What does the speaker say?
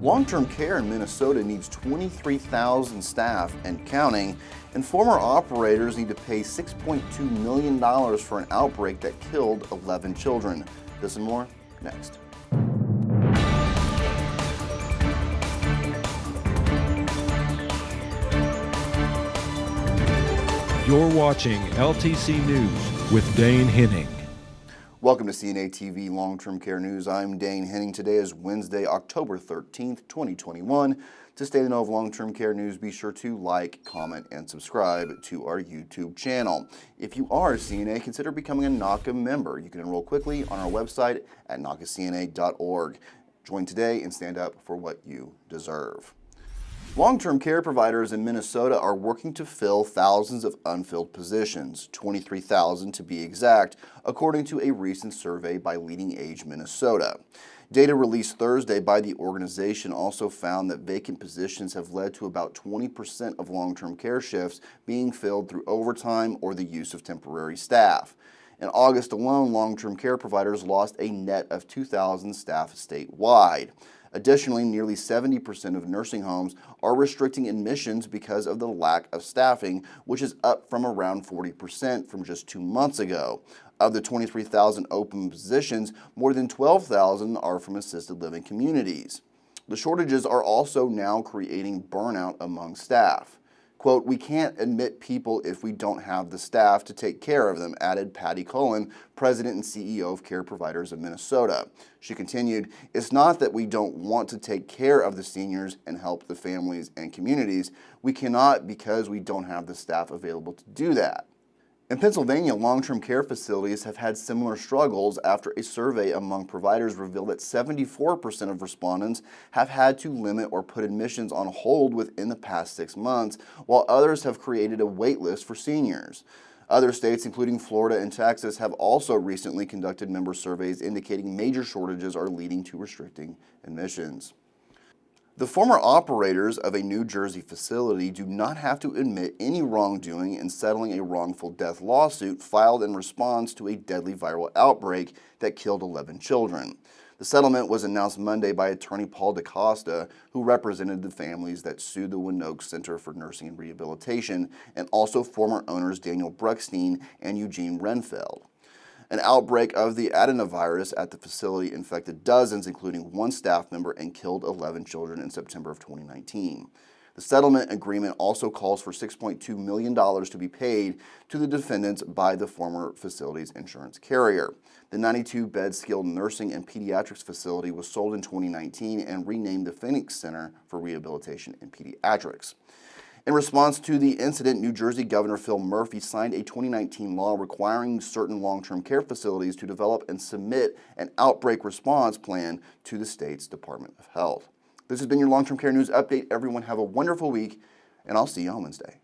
Long-term care in Minnesota needs 23,000 staff and counting, and former operators need to pay $6.2 million for an outbreak that killed 11 children. This and more next. You're watching LTC News with Dane Henning. Welcome to CNA TV Long-Term Care News. I'm Dane Henning. Today is Wednesday, October 13th, 2021. To stay in the know of long-term care news, be sure to like, comment, and subscribe to our YouTube channel. If you are a CNA, consider becoming a NAHCA member. You can enroll quickly on our website at nahcacna.org. Join today and stand up for what you deserve. Long-term care providers in Minnesota are working to fill thousands of unfilled positions, 23,000 to be exact, according to a recent survey by LeadingAge Minnesota. Data released Thursday by the organization also found that vacant positions have led to about 20% of long-term care shifts being filled through overtime or the use of temporary staff. In August alone, long-term care providers lost a net of 2,000 staff statewide. Additionally, nearly 70% of nursing homes are restricting admissions because of the lack of staffing, which is up from around 40% from just two months ago. Of the 23,000 open positions, more than 12,000 are from assisted living communities. The shortages are also now creating burnout among staff. Quote, we can't admit people if we don't have the staff to take care of them, added Patti Cullen, president and CEO of Care Providers of Minnesota. She continued, it's not that we don't want to take care of the seniors and help the families and communities. We cannot because we don't have the staff available to do that. In Pennsylvania, long-term care facilities have had similar struggles after a survey among providers revealed that 74% of respondents have had to limit or put admissions on hold within the past six months, while others have created a wait list for seniors. Other states, including Florida and Texas, have also recently conducted member surveys indicating major shortages are leading to restricting admissions. The former operators of a New Jersey facility do not have to admit any wrongdoing in settling a wrongful death lawsuit filed in response to a deadly viral outbreak that killed 11 children. The settlement was announced Monday by attorney Paul DaCosta, who represented the families that sued the Wanaque Center for Nursing and Rehabilitation, and also former owners Daniel Bruckstein and Eugene Renfeld. An outbreak of the adenovirus at the facility infected dozens, including one staff member, and killed 11 children in September of 2019. The settlement agreement also calls for $6.2 million to be paid to the defendants by the former facility's insurance carrier. The 92-bed skilled nursing and pediatrics facility was sold in 2019 and renamed the Phoenix Center for Rehabilitation and Pediatrics. In response to the incident, New Jersey Governor Phil Murphy signed a 2019 law requiring certain long-term care facilities to develop and submit an outbreak response plan to the state's Department of Health. This has been your long-term care news update. Everyone have a wonderful week, and I'll see you on Wednesday.